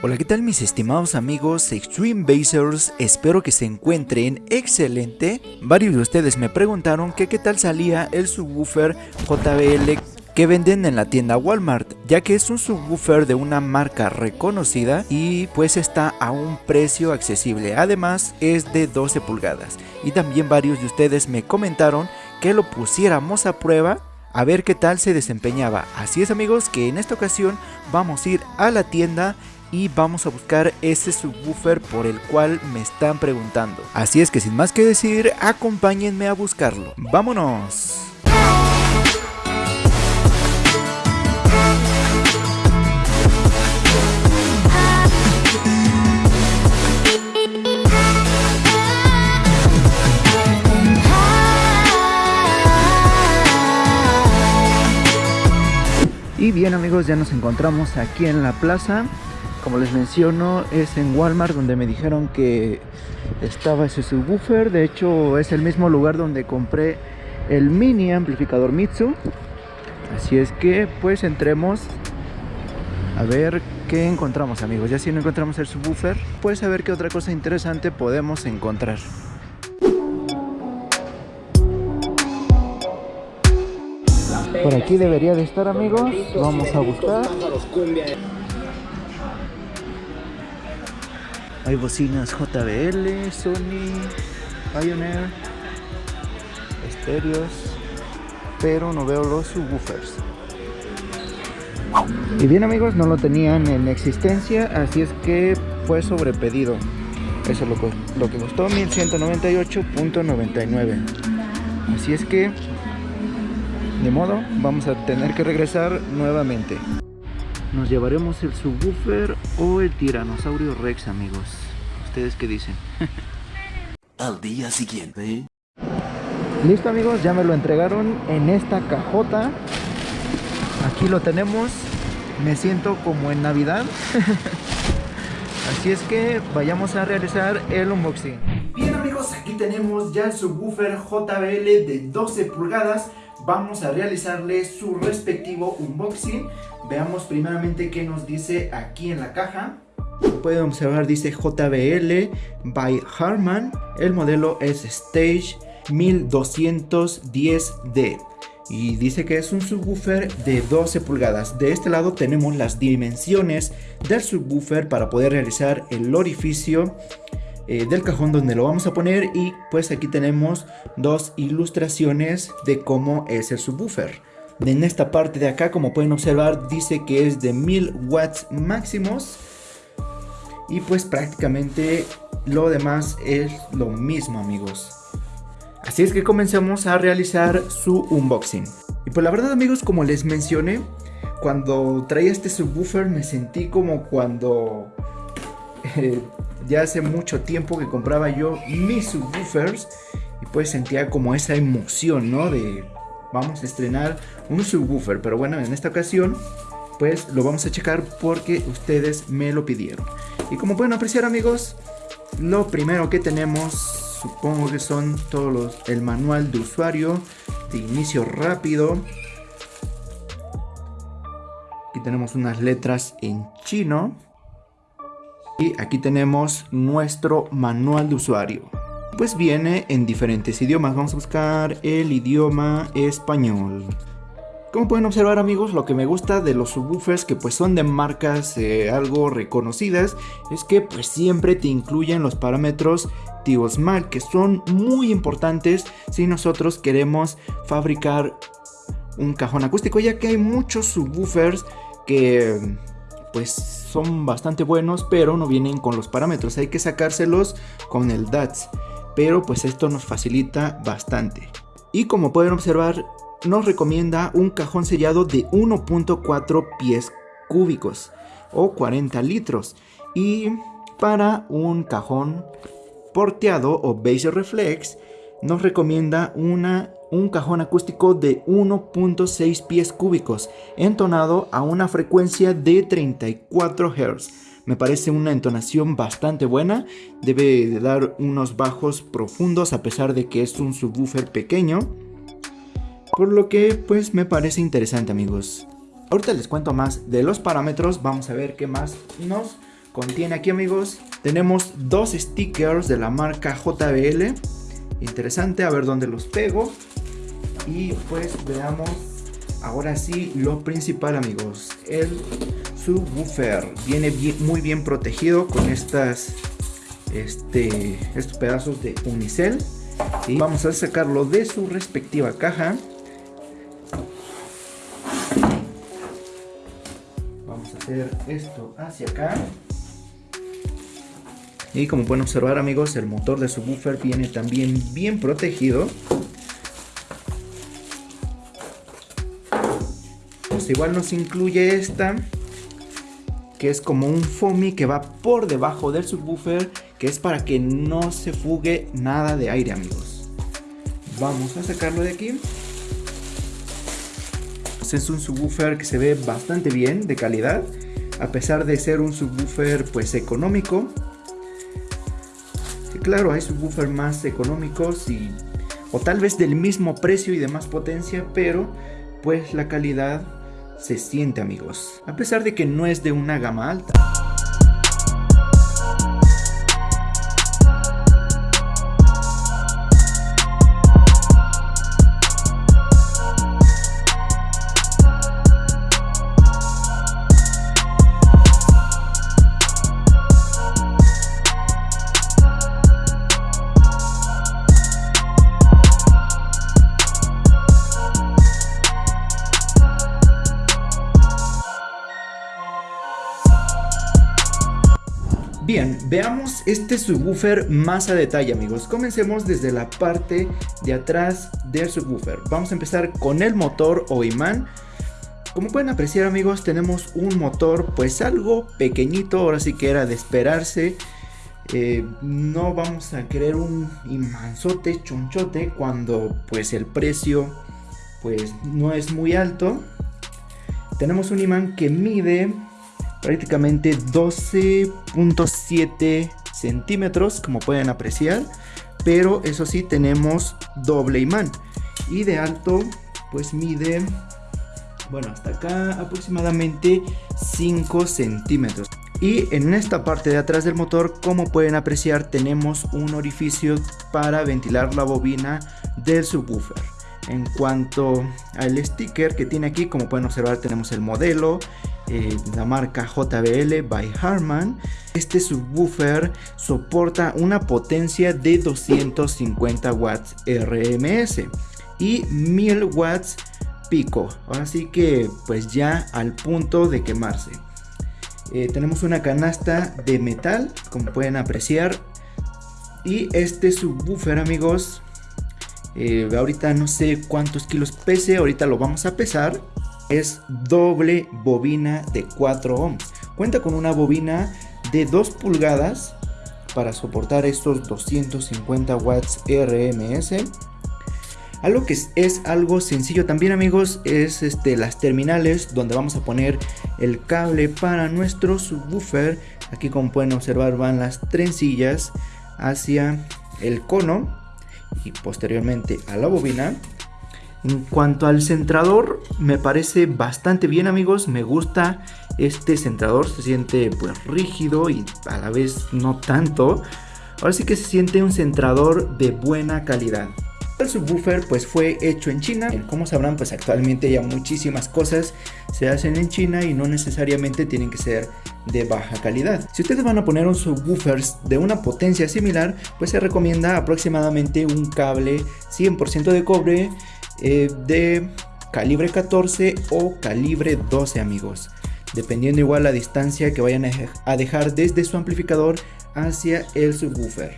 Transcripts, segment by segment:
Hola, ¿qué tal mis estimados amigos Extreme Basers? Espero que se encuentren excelente. Varios de ustedes me preguntaron que qué tal salía el subwoofer JBL que venden en la tienda Walmart, ya que es un subwoofer de una marca reconocida y pues está a un precio accesible. Además es de 12 pulgadas. Y también varios de ustedes me comentaron que lo pusiéramos a prueba a ver qué tal se desempeñaba. Así es amigos que en esta ocasión vamos a ir a la tienda y vamos a buscar ese subwoofer por el cual me están preguntando. Así es que sin más que decir, acompáñenme a buscarlo. ¡Vámonos! Y bien amigos, ya nos encontramos aquí en la plaza como les menciono, es en Walmart donde me dijeron que estaba ese subwoofer. De hecho, es el mismo lugar donde compré el mini amplificador Mitsu. Así es que, pues, entremos a ver qué encontramos, amigos. Ya si no encontramos el subwoofer, pues a ver qué otra cosa interesante podemos encontrar. Por aquí debería de estar, amigos. Vamos a buscar. Hay bocinas JBL, Sony, Pioneer, estéreos, pero no veo los subwoofers. Y bien amigos, no lo tenían en existencia, así es que fue sobrepedido. Eso es lo, lo que costó 1198.99. Así es que, de modo, vamos a tener que regresar nuevamente. Nos llevaremos el subwoofer o el tiranosaurio rex, amigos. ¿Ustedes qué dicen? Al día siguiente. Listo, amigos, ya me lo entregaron en esta cajota. Aquí lo tenemos. Me siento como en Navidad. Así es que vayamos a realizar el unboxing. Bien amigos, aquí tenemos ya el subwoofer JBL de 12 pulgadas vamos a realizarle su respectivo unboxing. Veamos primeramente qué nos dice aquí en la caja. pueden observar dice JBL by Harman. El modelo es Stage 1210D. Y dice que es un subwoofer de 12 pulgadas. De este lado tenemos las dimensiones del subwoofer para poder realizar el orificio eh, del cajón donde lo vamos a poner y pues aquí tenemos dos ilustraciones de cómo es el subwoofer. En esta parte de acá como pueden observar dice que es de 1000 watts máximos y pues prácticamente lo demás es lo mismo amigos. Así es que comencemos a realizar su unboxing. Y pues la verdad amigos como les mencioné, cuando traía este subwoofer me sentí como cuando eh, ya hace mucho tiempo que compraba yo mis subwoofers y pues sentía como esa emoción, ¿no? De vamos a estrenar un subwoofer, pero bueno, en esta ocasión pues lo vamos a checar porque ustedes me lo pidieron. Y como pueden apreciar amigos, lo primero que tenemos supongo que son todos los el manual de usuario de inicio rápido. Aquí tenemos unas letras en chino. Y aquí tenemos nuestro manual de usuario. Pues viene en diferentes idiomas. Vamos a buscar el idioma español. Como pueden observar amigos, lo que me gusta de los subwoofers que pues son de marcas eh, algo reconocidas es que pues siempre te incluyen los parámetros TIOSMAL que son muy importantes si nosotros queremos fabricar un cajón acústico ya que hay muchos subwoofers que pues son bastante buenos, pero no vienen con los parámetros. Hay que sacárselos con el DATS. Pero pues esto nos facilita bastante. Y como pueden observar, nos recomienda un cajón sellado de 1.4 pies cúbicos o 40 litros. Y para un cajón porteado o base reflex, nos recomienda una un cajón acústico de 1.6 pies cúbicos, entonado a una frecuencia de 34 Hz. Me parece una entonación bastante buena, debe de dar unos bajos profundos a pesar de que es un subwoofer pequeño. Por lo que pues me parece interesante amigos. Ahorita les cuento más de los parámetros, vamos a ver qué más nos contiene aquí amigos. Tenemos dos stickers de la marca JBL. Interesante, a ver dónde los pego. Y pues veamos ahora sí lo principal amigos. El subwoofer viene muy bien protegido con estas este, estos pedazos de unicel. Y vamos a sacarlo de su respectiva caja. Vamos a hacer esto hacia acá. Y como pueden observar amigos, el motor de subwoofer viene también bien protegido. Pues igual nos incluye esta, que es como un foamy que va por debajo del subwoofer, que es para que no se fugue nada de aire amigos. Vamos a sacarlo de aquí. Es un subwoofer que se ve bastante bien, de calidad, a pesar de ser un subwoofer pues económico claro, hay subwoofers más económicos y o tal vez del mismo precio y de más potencia, pero pues la calidad se siente amigos, a pesar de que no es de una gama alta. Bien, veamos este subwoofer más a detalle amigos. Comencemos desde la parte de atrás del subwoofer. Vamos a empezar con el motor o imán. Como pueden apreciar amigos, tenemos un motor pues algo pequeñito, ahora sí que era de esperarse. Eh, no vamos a querer un imanzote chonchote cuando pues el precio pues no es muy alto. Tenemos un imán que mide prácticamente 12.7 centímetros como pueden apreciar pero eso sí tenemos doble imán. Y de alto pues mide bueno hasta acá aproximadamente 5 centímetros. Y en esta parte de atrás del motor como pueden apreciar tenemos un orificio para ventilar la bobina del subwoofer. En cuanto al sticker que tiene aquí como pueden observar tenemos el modelo eh, la marca JBL by Harman. Este subwoofer soporta una potencia de 250 watts RMS y 1000 watts pico. Ahora sí que pues ya al punto de quemarse. Eh, tenemos una canasta de metal como pueden apreciar y este subwoofer amigos eh, ahorita no sé cuántos kilos pese ahorita lo vamos a pesar es doble bobina de 4 ohms. Cuenta con una bobina de 2 pulgadas para soportar estos 250 watts RMS. Algo que es, algo sencillo también amigos es este, las terminales donde vamos a poner el cable para nuestro subwoofer. Aquí como pueden observar van las trencillas hacia el cono y posteriormente a la bobina. En cuanto al centrador, me parece bastante bien amigos, me gusta este centrador, se siente pues rígido y a la vez no tanto. Ahora sí que se siente un centrador de buena calidad. El subwoofer pues fue hecho en China, como sabrán pues actualmente ya muchísimas cosas se hacen en China y no necesariamente tienen que ser de baja calidad. Si ustedes van a poner un subwoofer de una potencia similar pues se recomienda aproximadamente un cable 100% de cobre eh, de calibre 14 o calibre 12 amigos. Dependiendo igual la distancia que vayan a dejar desde su amplificador hacia el subwoofer.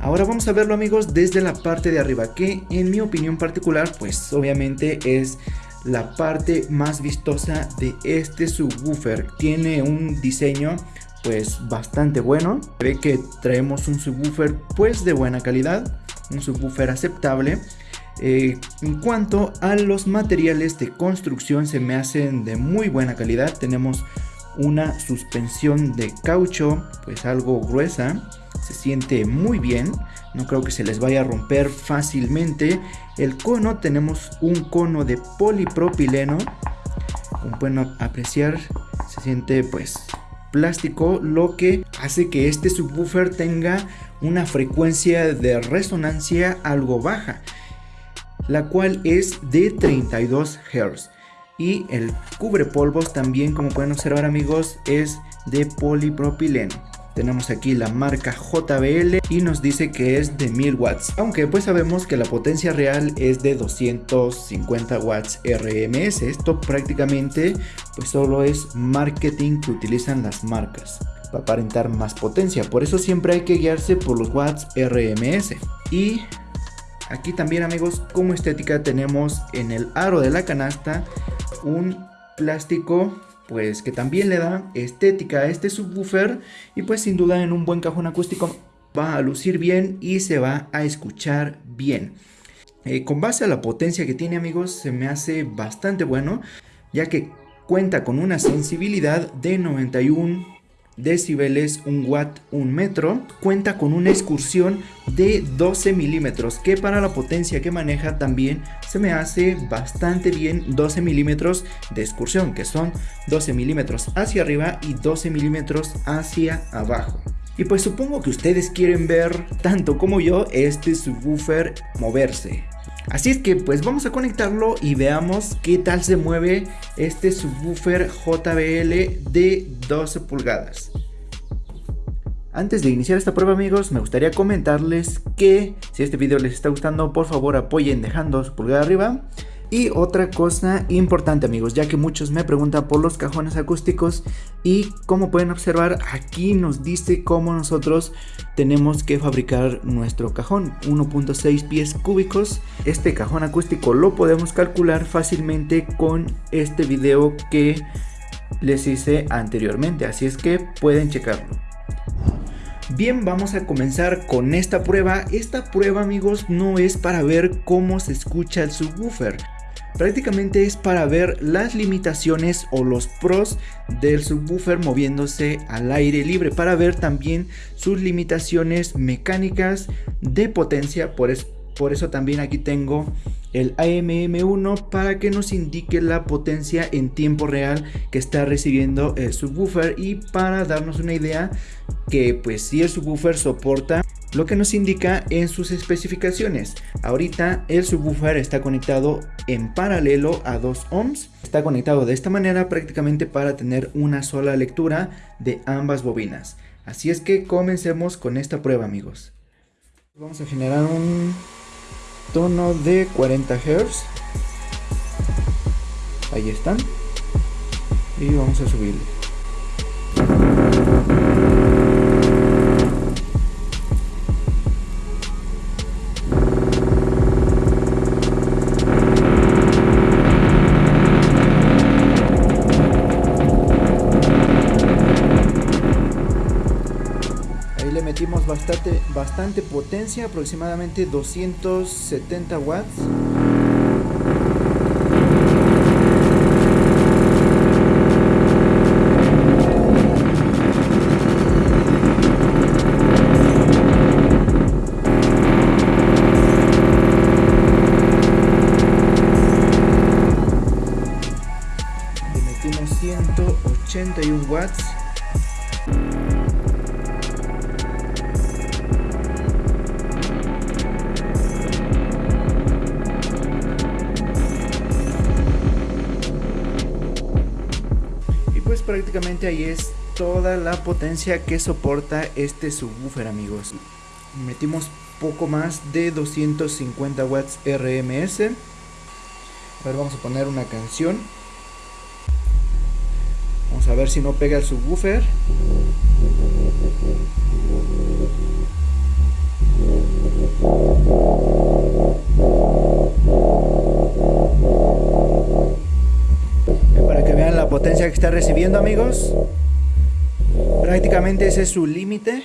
Ahora vamos a verlo amigos desde la parte de arriba que en mi opinión particular pues obviamente es la parte más vistosa de este subwoofer. Tiene un diseño pues bastante bueno. Ve que traemos un subwoofer pues de buena calidad un subwoofer aceptable eh, en cuanto a los materiales de construcción se me hacen de muy buena calidad. Tenemos una suspensión de caucho, pues algo gruesa. Se siente muy bien. No creo que se les vaya a romper fácilmente. El cono, tenemos un cono de polipropileno. Como pueden apreciar, se siente pues plástico, lo que hace que este subwoofer tenga una frecuencia de resonancia algo baja, la cual es de 32 Hz. Y el cubre polvos también, como pueden observar amigos, es de polipropileno. Tenemos aquí la marca JBL y nos dice que es de 1000 watts. Aunque pues sabemos que la potencia real es de 250 watts RMS. Esto prácticamente pues solo es marketing que utilizan las marcas para aparentar más potencia. Por eso siempre hay que guiarse por los watts RMS. Y aquí también amigos como estética tenemos en el aro de la canasta un plástico pues que también le da estética a este subwoofer y pues sin duda en un buen cajón acústico va a lucir bien y se va a escuchar bien. Eh, con base a la potencia que tiene amigos se me hace bastante bueno ya que cuenta con una sensibilidad de 91 decibeles, un watt, un metro. Cuenta con una excursión de 12 milímetros, que para la potencia que maneja también se me hace bastante bien 12 milímetros de excursión, que son 12 milímetros hacia arriba y 12 milímetros hacia abajo. Y pues supongo que ustedes quieren ver, tanto como yo, este subwoofer moverse. Así es que pues vamos a conectarlo y veamos qué tal se mueve este subwoofer JBL de 12 pulgadas. Antes de iniciar esta prueba amigos, me gustaría comentarles que si este video les está gustando, por favor apoyen dejando su pulgada arriba y otra cosa importante amigos, ya que muchos me preguntan por los cajones acústicos y como pueden observar aquí nos dice cómo nosotros tenemos que fabricar nuestro cajón 1.6 pies cúbicos. Este cajón acústico lo podemos calcular fácilmente con este video que les hice anteriormente, así es que pueden checarlo. Bien, vamos a comenzar con esta prueba. Esta prueba, amigos, no es para ver cómo se escucha el subwoofer prácticamente es para ver las limitaciones o los pros del subwoofer moviéndose al aire libre para ver también sus limitaciones mecánicas de potencia por, por eso también aquí tengo el AMM1 para que nos indique la potencia en tiempo real que está recibiendo el subwoofer y para darnos una idea que pues si el subwoofer soporta lo que nos indica en sus especificaciones. Ahorita el subwoofer está conectado en paralelo a 2 ohms. Está conectado de esta manera prácticamente para tener una sola lectura de ambas bobinas. Así es que comencemos con esta prueba amigos. Vamos a generar un tono de 40 Hz. Ahí están. Y vamos a subirle. Bastante, potencia, aproximadamente 270 watts. Le metimos 181 watts prácticamente ahí es toda la potencia que soporta este subwoofer amigos. Metimos poco más de 250 watts RMS a vamos a poner una canción. Vamos a ver si no pega el subwoofer está recibiendo amigos. Prácticamente ese es su límite.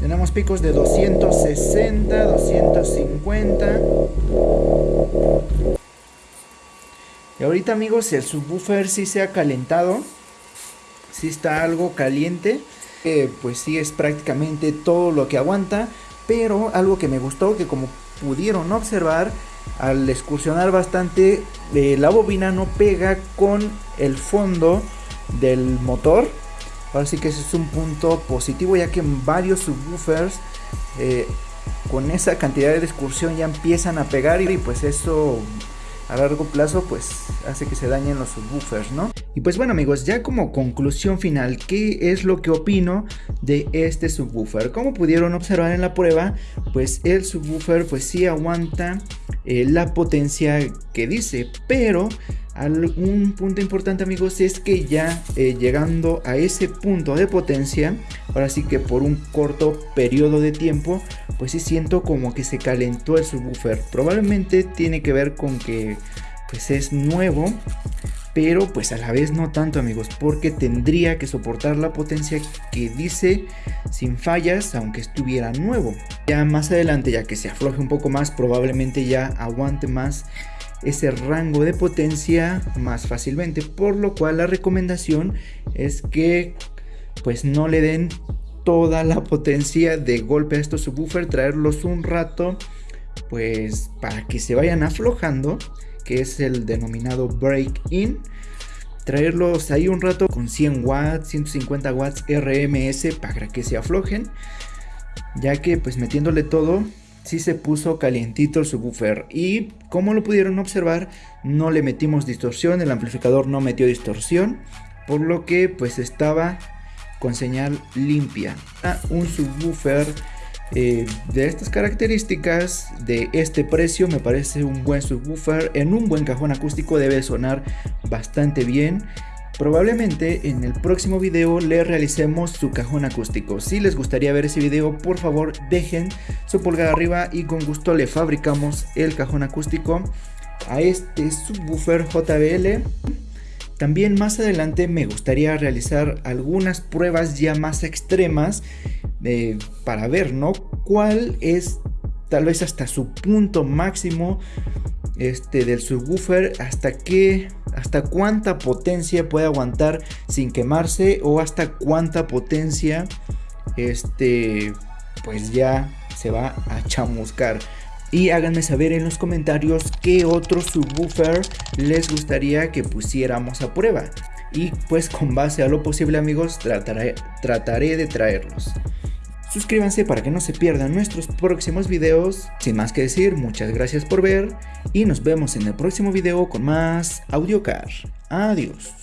Tenemos picos de 260 250 y ahorita amigos el subwoofer si se ha calentado. Si está algo caliente. Eh, pues sí es prácticamente todo lo que aguanta pero algo que me gustó, que como pudieron observar, al excursionar bastante eh, la bobina no pega con el fondo del motor ahora sí que ese es un punto positivo ya que en varios subwoofers eh, con esa cantidad de excursión ya empiezan a pegar y pues eso a largo plazo pues hace que se dañen los subwoofers, ¿no? Y pues bueno amigos, ya como conclusión final, ¿qué es lo que opino de este subwoofer? Como pudieron observar en la prueba, pues el subwoofer pues sí aguanta eh, la potencia que dice, pero un punto importante amigos es que ya eh, llegando a ese punto de potencia, ahora sí que por un corto periodo de tiempo, pues sí siento como que se calentó el subwoofer. Probablemente tiene que ver con que pues es nuevo, pero pues a la vez no tanto amigos, porque tendría que soportar la potencia que dice sin fallas, aunque estuviera nuevo. Ya más adelante, ya que se afloje un poco más, probablemente ya aguante más ese rango de potencia más fácilmente por lo cual la recomendación es que pues no le den toda la potencia de golpe a estos subwoofer traerlos un rato pues para que se vayan aflojando que es el denominado break in traerlos ahí un rato con 100 watts 150 watts RMS para que se aflojen ya que pues metiéndole todo sí se puso calientito el subwoofer y como lo pudieron observar no le metimos distorsión, el amplificador no metió distorsión por lo que pues estaba con señal limpia. Un subwoofer eh, de estas características, de este precio, me parece un buen subwoofer. En un buen cajón acústico debe sonar bastante bien. Probablemente en el próximo video le realicemos su cajón acústico. Si les gustaría ver ese video, por favor dejen su pulgar arriba y con gusto le fabricamos el cajón acústico a este subwoofer JBL. También más adelante me gustaría realizar algunas pruebas ya más extremas eh, para ver, ¿no? ¿Cuál es tal vez hasta su punto máximo este, del subwoofer hasta qué hasta cuánta potencia puede aguantar sin quemarse o hasta cuánta potencia este pues ya se va a chamuscar y háganme saber en los comentarios qué otro subwoofer les gustaría que pusiéramos a prueba. Y pues con base a lo posible amigos trataré, trataré de traerlos Suscríbanse para que no se pierdan nuestros próximos videos. Sin más que decir, muchas gracias por ver y nos vemos en el próximo video con más AudioCar. Adiós.